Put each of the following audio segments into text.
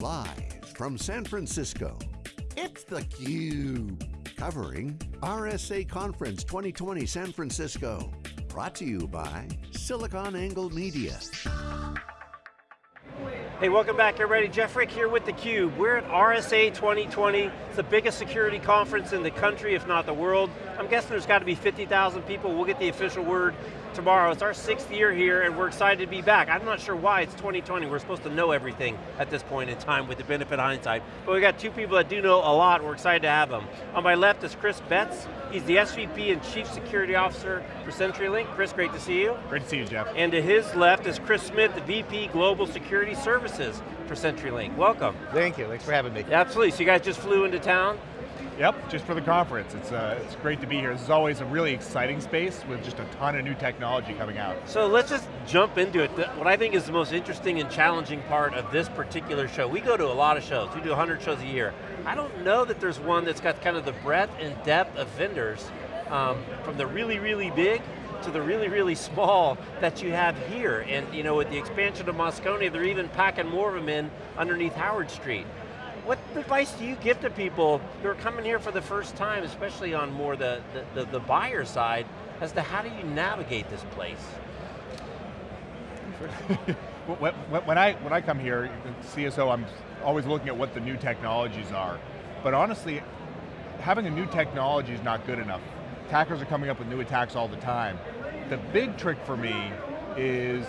Live from San Francisco, it's theCUBE. Covering RSA Conference 2020 San Francisco. Brought to you by SiliconANGLE Media. Hey, welcome back everybody. Jeff Frick here with theCUBE. We're at RSA 2020. It's the biggest security conference in the country, if not the world. I'm guessing there's got to be 50,000 people. We'll get the official word tomorrow. It's our sixth year here and we're excited to be back. I'm not sure why it's 2020. We're supposed to know everything at this point in time with the benefit of hindsight. But we got two people that do know a lot. We're excited to have them. On my left is Chris Betts. He's the SVP and Chief Security Officer for CenturyLink. Chris, great to see you. Great to see you, Jeff. And to his left is Chris Smith, the VP Global Security Services for CenturyLink. Welcome. Thank you, thanks for having me. Absolutely, so you guys just flew into town? Yep, just for the conference. It's, uh, it's great to be here. This is always a really exciting space with just a ton of new technology coming out. So let's just jump into it. What I think is the most interesting and challenging part of this particular show, we go to a lot of shows, we do 100 shows a year. I don't know that there's one that's got kind of the breadth and depth of vendors, um, from the really, really big to the really, really small that you have here. And you know, with the expansion of Moscone, they're even packing more of them in underneath Howard Street what advice do you give to people who are coming here for the first time, especially on more the, the, the, the buyer side, as to how do you navigate this place? when, I, when I come here, CSO, I'm always looking at what the new technologies are. But honestly, having a new technology is not good enough. Attackers are coming up with new attacks all the time. The big trick for me is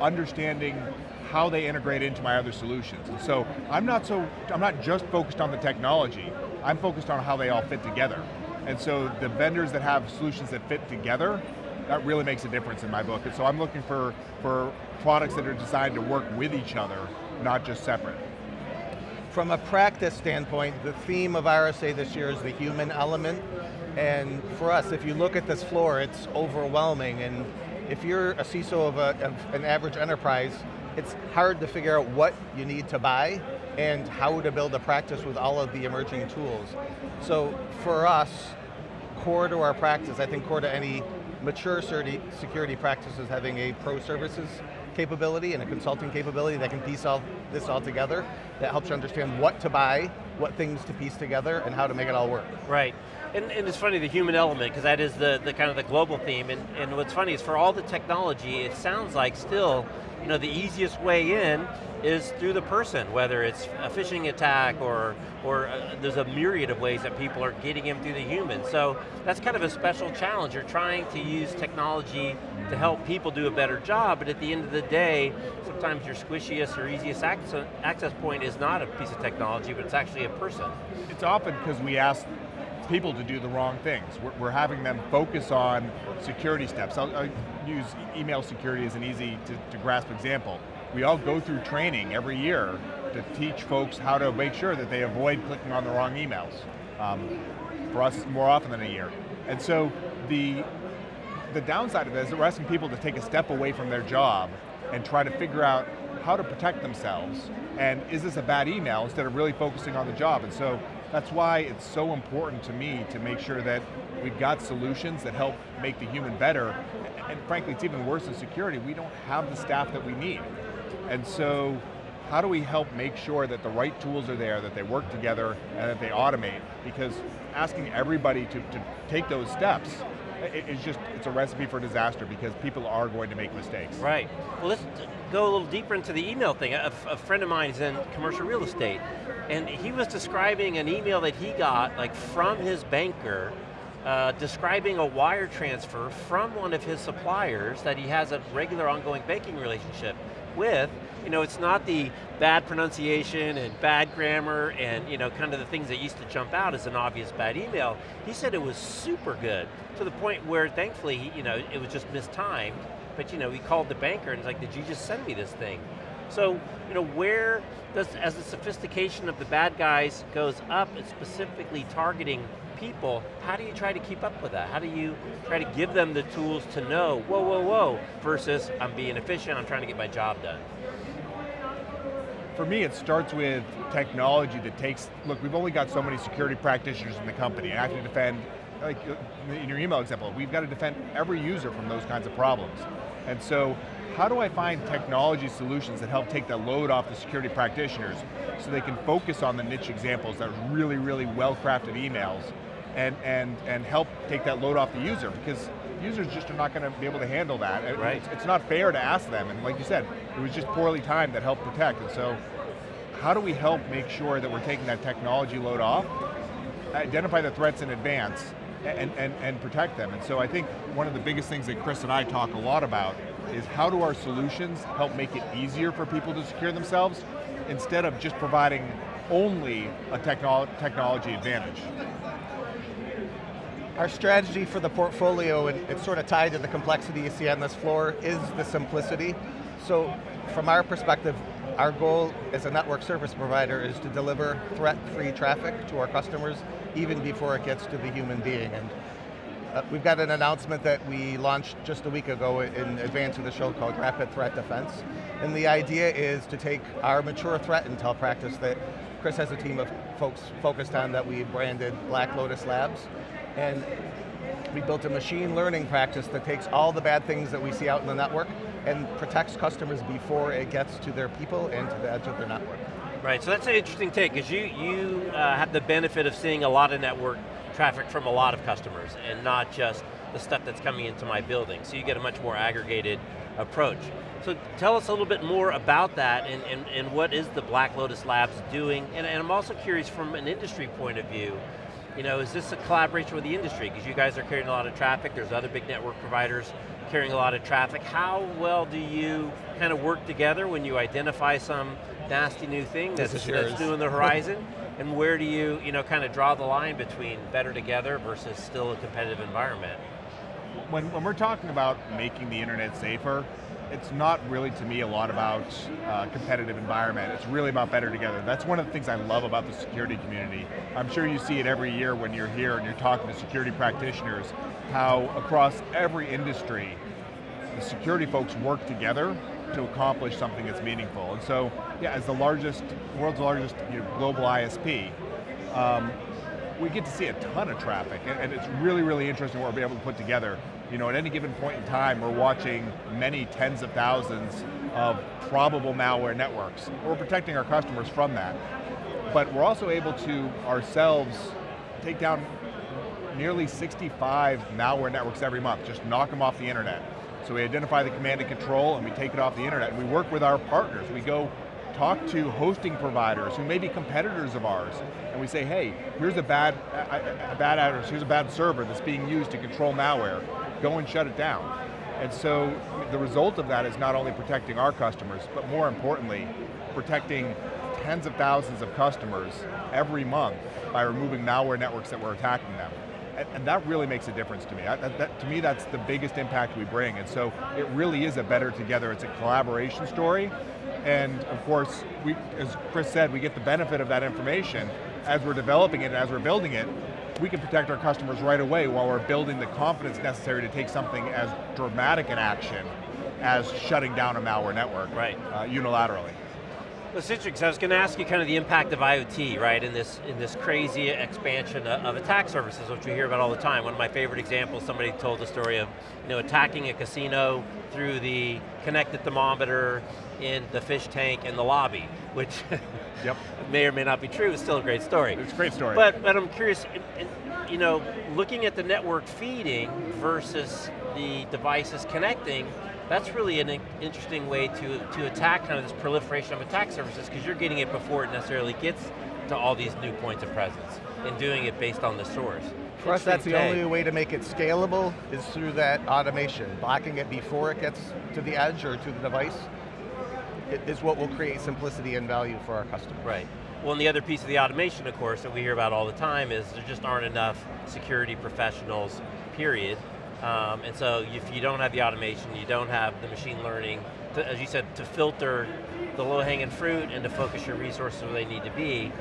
understanding how they integrate into my other solutions. And so I'm not so, I'm not just focused on the technology, I'm focused on how they all fit together. And so the vendors that have solutions that fit together, that really makes a difference in my book. And so I'm looking for, for products that are designed to work with each other, not just separate. From a practice standpoint, the theme of RSA this year is the human element. And for us, if you look at this floor, it's overwhelming. And if you're a CISO of, a, of an average enterprise, it's hard to figure out what you need to buy and how to build a practice with all of the emerging tools. So for us, core to our practice, I think core to any mature security practice is having a pro services capability and a consulting capability that can piece all this all together, that helps you understand what to buy, what things to piece together, and how to make it all work. Right. And, and it's funny, the human element, because that is the, the kind of the global theme, and, and what's funny is for all the technology, it sounds like still you know, the easiest way in is through the person, whether it's a phishing attack or, or uh, there's a myriad of ways that people are getting in through the human. So that's kind of a special challenge. You're trying to use technology to help people do a better job, but at the end of the day, sometimes your squishiest or easiest access, access point is not a piece of technology, but it's actually a person. It's often because we ask people to do the wrong things. We're, we're having them focus on security steps. I'll, I'll use email security as an easy to, to grasp example. We all go through training every year to teach folks how to make sure that they avoid clicking on the wrong emails. Um, for us, more often than a year. And so the, the downside of it is that we're asking people to take a step away from their job and try to figure out how to protect themselves, and is this a bad email, instead of really focusing on the job. And so that's why it's so important to me to make sure that we've got solutions that help make the human better, and frankly, it's even worse in security, we don't have the staff that we need. And so, how do we help make sure that the right tools are there, that they work together, and that they automate? Because asking everybody to, to take those steps it's just, it's a recipe for disaster because people are going to make mistakes. Right. Well, let's go a little deeper into the email thing. A, a friend of mine is in commercial real estate, and he was describing an email that he got like from his banker uh, describing a wire transfer from one of his suppliers that he has a regular ongoing banking relationship with, you know, it's not the bad pronunciation and bad grammar and you know, kind of the things that used to jump out as an obvious bad email. He said it was super good, to the point where thankfully, you know, it was just mistimed, but you know, he called the banker and he's like, did you just send me this thing? So, you know, where does, as the sophistication of the bad guys goes up, it's specifically targeting people, how do you try to keep up with that? How do you try to give them the tools to know, whoa, whoa, whoa, versus I'm being efficient, I'm trying to get my job done? For me, it starts with technology that takes, look, we've only got so many security practitioners in the company, and I have to defend, like in your email example, we've got to defend every user from those kinds of problems. And so how do I find technology solutions that help take the load off the security practitioners so they can focus on the niche examples that are really, really well-crafted emails and, and, and help take that load off the user because users just are not going to be able to handle that. Right. It's, it's not fair to ask them, and like you said, it was just poorly timed that helped protect, and so how do we help make sure that we're taking that technology load off, identify the threats in advance, and, and, and protect them. And so I think one of the biggest things that Chris and I talk a lot about is how do our solutions help make it easier for people to secure themselves instead of just providing only a technolo technology advantage. Our strategy for the portfolio, and it's sort of tied to the complexity you see on this floor, is the simplicity. So from our perspective, our goal as a network service provider is to deliver threat-free traffic to our customers even before it gets to the human being. And uh, we've got an announcement that we launched just a week ago in advance of the show called Rapid Threat Defense. And the idea is to take our mature threat intel practice that Chris has a team of folks focused on that we branded Black Lotus Labs. And we built a machine learning practice that takes all the bad things that we see out in the network and protects customers before it gets to their people and to the edge of their network. Right, so that's an interesting take, because you, you uh, have the benefit of seeing a lot of network traffic from a lot of customers, and not just the stuff that's coming into my building. So you get a much more aggregated approach. So tell us a little bit more about that, and, and, and what is the Black Lotus Labs doing? And, and I'm also curious from an industry point of view, you know, is this a collaboration with the industry? Because you guys are carrying a lot of traffic, there's other big network providers carrying a lot of traffic. How well do you kind of work together when you identify some nasty new thing that's, that's new in the horizon? and where do you, you know, kind of draw the line between better together versus still a competitive environment? When, when we're talking about making the internet safer, it's not really to me a lot about uh, competitive environment, it's really about better together. That's one of the things I love about the security community. I'm sure you see it every year when you're here and you're talking to security practitioners, how across every industry, the security folks work together to accomplish something that's meaningful. And so, yeah, as the largest, world's largest you know, global ISP, um, we get to see a ton of traffic, and, and, it's really, really interesting what we're able to put together. You know, at any given point in time, we're watching many tens of thousands of probable malware networks. We're protecting our customers from that. But we're also able to, ourselves, take down nearly 65 malware networks every month, just knock them off the internet. So we identify the command and control and we take it off the internet. And we work with our partners. We go talk to hosting providers who may be competitors of ours, and we say, hey, here's a bad, a, a bad address, here's a bad server that's being used to control malware. Go and shut it down. And so the result of that is not only protecting our customers, but more importantly, protecting tens of thousands of customers every month by removing malware networks that were attacking them. And that really makes a difference to me. That, that, to me, that's the biggest impact we bring, and so it really is a better together, it's a collaboration story, and of course, we, as Chris said, we get the benefit of that information as we're developing it and as we're building it, we can protect our customers right away while we're building the confidence necessary to take something as dramatic an action as shutting down a malware network right. Uh, unilaterally. Well, interesting, I was going to ask you kind of the impact of IoT, right, in this, in this crazy expansion of attack surfaces, which we hear about all the time. One of my favorite examples, somebody told the story of you know, attacking a casino through the connected thermometer in the fish tank in the lobby, which yep. may or may not be true, it's still a great story. It's a great story. But, but I'm curious, you know, looking at the network feeding versus the devices connecting, that's really an interesting way to, to attack kind of this proliferation of attack surfaces because you're getting it before it necessarily gets to all these new points of presence and doing it based on the source. For us, that's the only way to make it scalable is through that automation. Blocking it before it gets to the edge or to the device is what will create simplicity and value for our customers. Right. Well, and the other piece of the automation, of course, that we hear about all the time is there just aren't enough security professionals, period, um, and so if you don't have the automation, you don't have the machine learning, to, as you said, to filter the low-hanging fruit and to focus your resources where they need to be,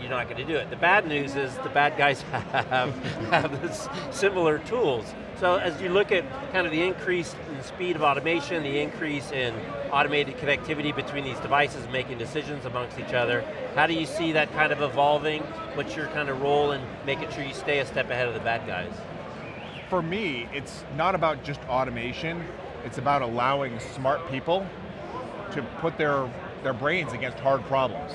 you're not going to do it. The bad news is the bad guys have, have similar tools. So as you look at kind of the increase in speed of automation, the increase in automated connectivity between these devices, making decisions amongst each other, how do you see that kind of evolving? What's your kind of role in making sure you stay a step ahead of the bad guys? For me, it's not about just automation, It's about allowing smart people to put their, their brains against hard problems,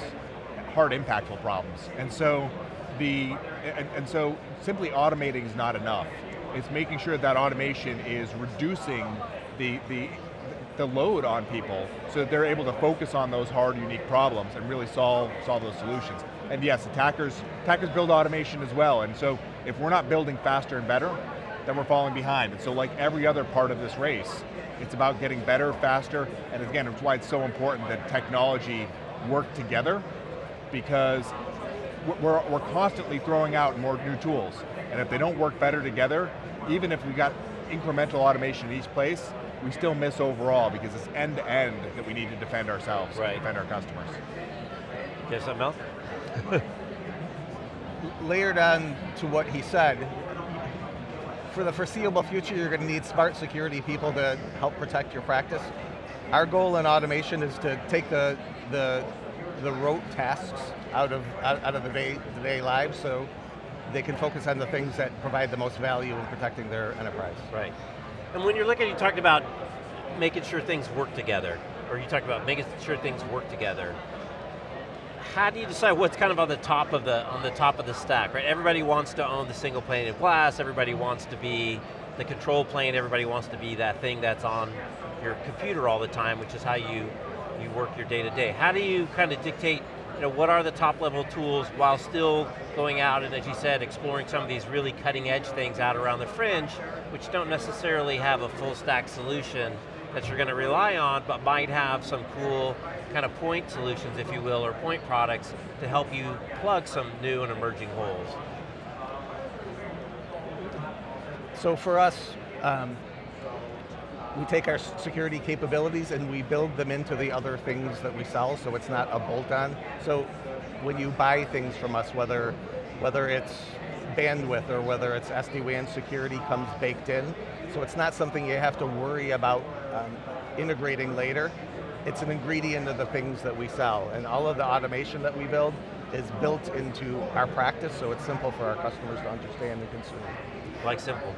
hard impactful problems. And so, the, and, and so simply automating is not enough. It's making sure that automation is reducing the, the, the load on people so that they're able to focus on those hard, unique problems and really solve, solve those solutions. And yes, attackers, attackers build automation as well, and so if we're not building faster and better, then we're falling behind. And so like every other part of this race, it's about getting better, faster, and again, it's why it's so important that technology work together because we're, we're constantly throwing out more new tools. And if they don't work better together, even if we got incremental automation in each place, we still miss overall because it's end to end that we need to defend ourselves, right. defend our customers. You have something else? Layered on to what he said, for the foreseeable future, you're going to need smart security people to help protect your practice. Our goal in automation is to take the, the, the rote tasks out of, out of the day, the day lives so they can focus on the things that provide the most value in protecting their enterprise. Right. And when you're looking, you talked about making sure things work together, or you talked about making sure things work together how do you decide what's kind of on the top of the on the top of the stack, right? Everybody wants to own the single pane of glass, everybody wants to be the control plane, everybody wants to be that thing that's on your computer all the time, which is how you, you work your day to day. How do you kind of dictate you know, what are the top level tools while still going out and as you said, exploring some of these really cutting edge things out around the fringe, which don't necessarily have a full stack solution that you're going to rely on, but might have some cool kind of point solutions, if you will, or point products to help you plug some new and emerging holes. So for us, um, we take our security capabilities and we build them into the other things that we sell, so it's not a bolt-on. So when you buy things from us, whether, whether it's bandwidth or whether it's SD-WAN security comes baked in, so it's not something you have to worry about um, integrating later. It's an ingredient of the things that we sell, and all of the automation that we build is built into our practice, so it's simple for our customers to understand and consume. Like simple.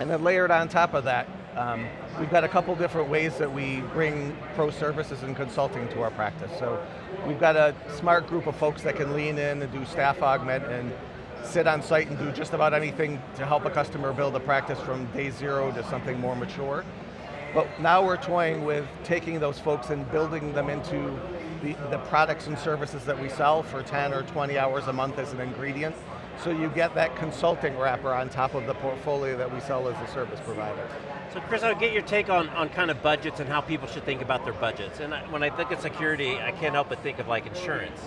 And then layered on top of that, um, we've got a couple different ways that we bring pro services and consulting to our practice. So we've got a smart group of folks that can lean in and do staff augment and sit on site and do just about anything to help a customer build a practice from day zero to something more mature. But now we're toying with taking those folks and building them into the, the products and services that we sell for 10 or 20 hours a month as an ingredient. So you get that consulting wrapper on top of the portfolio that we sell as a service provider. So Chris, I'll get your take on, on kind of budgets and how people should think about their budgets. And I, when I think of security, I can't help but think of like insurance.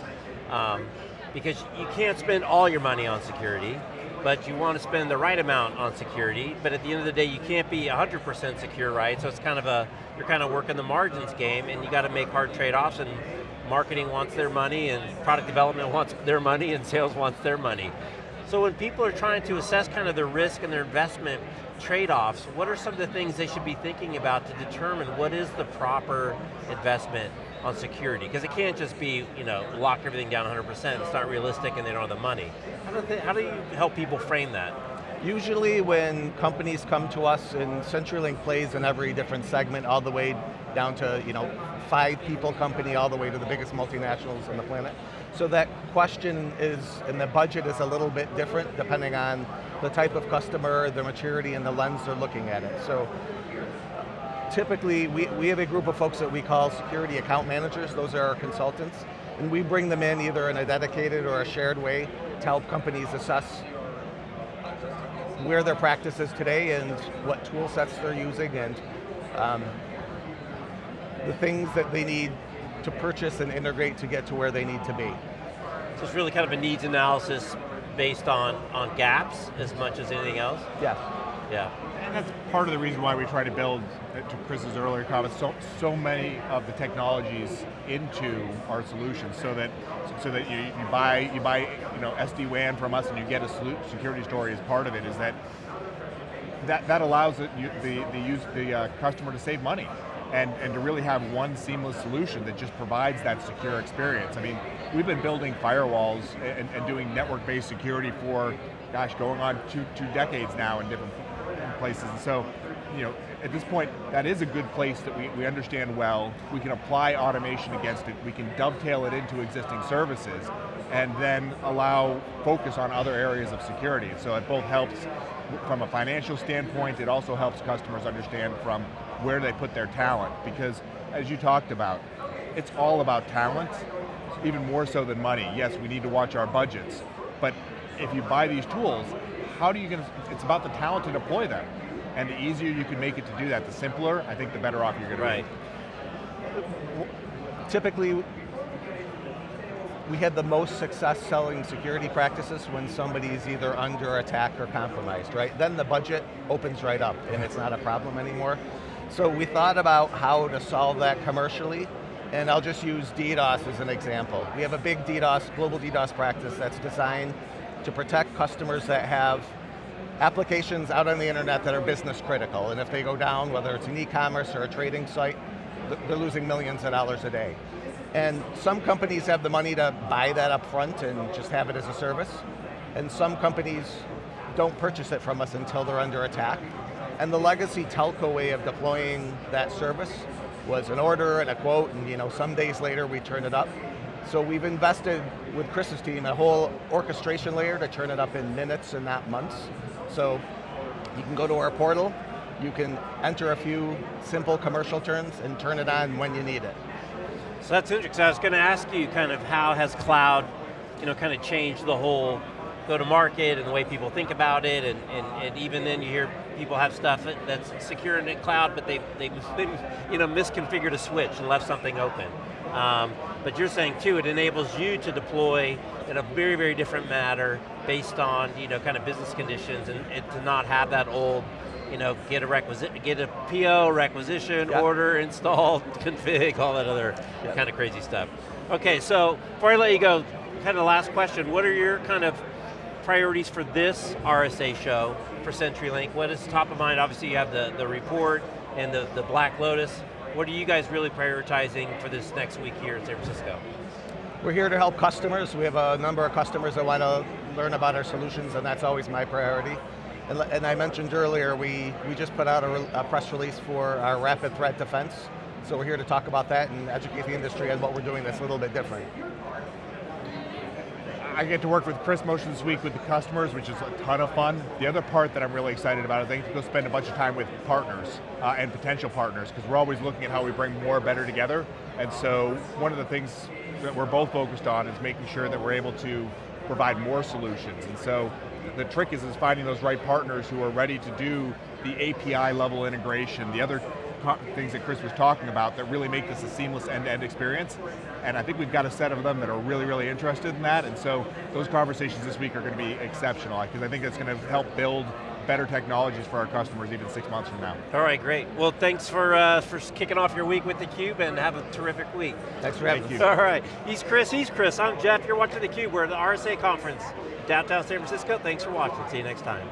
Um, because you can't spend all your money on security, but you want to spend the right amount on security, but at the end of the day, you can't be 100% secure, right? So it's kind of a, you're kind of working the margins game, and you got to make hard trade-offs, and marketing wants their money, and product development wants their money, and sales wants their money. So when people are trying to assess kind of their risk and their investment trade-offs, what are some of the things they should be thinking about to determine what is the proper investment on security? Because it can't just be, you know, lock everything down 100%, it's not realistic and they don't have the money. How do, they, how do you help people frame that? Usually when companies come to us and CenturyLink plays in every different segment all the way down to, you know, five people company all the way to the biggest multinationals on the planet. So that question is, and the budget is a little bit different depending on the type of customer, the maturity, and the lens they're looking at it. So typically, we, we have a group of folks that we call security account managers, those are our consultants, and we bring them in either in a dedicated or a shared way to help companies assess where their practice is today and what tool sets they're using and um, the things that they need to purchase and integrate to get to where they need to be. So it's really kind of a needs analysis based on, on gaps as much as anything else? Yes. Yeah. And that's part of the reason why we try to build, uh, to Chris's earlier comments, so, so many of the technologies into our solutions so that so that you, you buy you buy you know SD-WAN from us and you get a security story as part of it is that that, that allows it, you, the, the, use, the uh, customer to save money and, and to really have one seamless solution that just provides that secure experience. I mean, we've been building firewalls and, and doing network-based security for, gosh, going on two, two decades now in different places. And so you know, at this point, that is a good place that we, we understand well. We can apply automation against it. We can dovetail it into existing services and then allow focus on other areas of security. So it both helps from a financial standpoint, it also helps customers understand from where they put their talent because as you talked about, it's all about talent, even more so than money. Yes, we need to watch our budgets, but if you buy these tools, how do you get, it's about the talent to deploy them. And the easier you can make it to do that, the simpler, I think the better off you're going to right. be. Typically, we had the most success selling security practices when somebody's either under attack or compromised, right? Then the budget opens right up and it's not a problem anymore. So we thought about how to solve that commercially, and I'll just use DDoS as an example. We have a big DDoS, global DDoS practice that's designed to protect customers that have applications out on the internet that are business critical, and if they go down, whether it's an e-commerce or a trading site, they're losing millions of dollars a day. And some companies have the money to buy that up front and just have it as a service, and some companies don't purchase it from us until they're under attack. And the legacy telco way of deploying that service was an order and a quote, and you know, some days later we turn it up. So we've invested with Chris's team a whole orchestration layer to turn it up in minutes and not months. So you can go to our portal, you can enter a few simple commercial terms and turn it on when you need it. So that's interesting. I was going to ask you kind of how has cloud, you know, kind of changed the whole go to market and the way people think about it, and, and, and even then you hear people have stuff that's secure in the cloud, but they, they've been, you know, misconfigured a switch and left something open. Um, but you're saying too, it enables you to deploy in a very, very different manner based on, you know, kind of business conditions and, and to not have that old, you know, get a requisite, get a PO, requisition, yep. order, install, config, all that other yep. kind of crazy stuff. Okay, so before I let you go, kind of last question, what are your kind of priorities for this RSA show for CenturyLink? What is top of mind? Obviously you have the, the report and the, the Black Lotus. What are you guys really prioritizing for this next week here in San Francisco? We're here to help customers. We have a number of customers that want to learn about our solutions and that's always my priority. And, and I mentioned earlier, we, we just put out a, a press release for our rapid threat defense. So we're here to talk about that and educate the industry on what we're doing that's a little bit different. I get to work with Chris Motion this week with the customers, which is a ton of fun. The other part that I'm really excited about is I get to go spend a bunch of time with partners uh, and potential partners, because we're always looking at how we bring more better together. And so one of the things that we're both focused on is making sure that we're able to provide more solutions. And so the trick is, is finding those right partners who are ready to do the API level integration, the other things that Chris was talking about that really make this a seamless end-to-end -end experience. And I think we've got a set of them that are really, really interested in that. And so those conversations this week are going to be exceptional because I think it's going to help build better technologies for our customers even six months from now. All right, great. Well, thanks for, uh, for kicking off your week with theCUBE and have a terrific week. Thanks for having us. All right, he's Chris, he's Chris, I'm Jeff, you're watching theCUBE. We're at the RSA conference, downtown San Francisco. Thanks for watching, see you next time.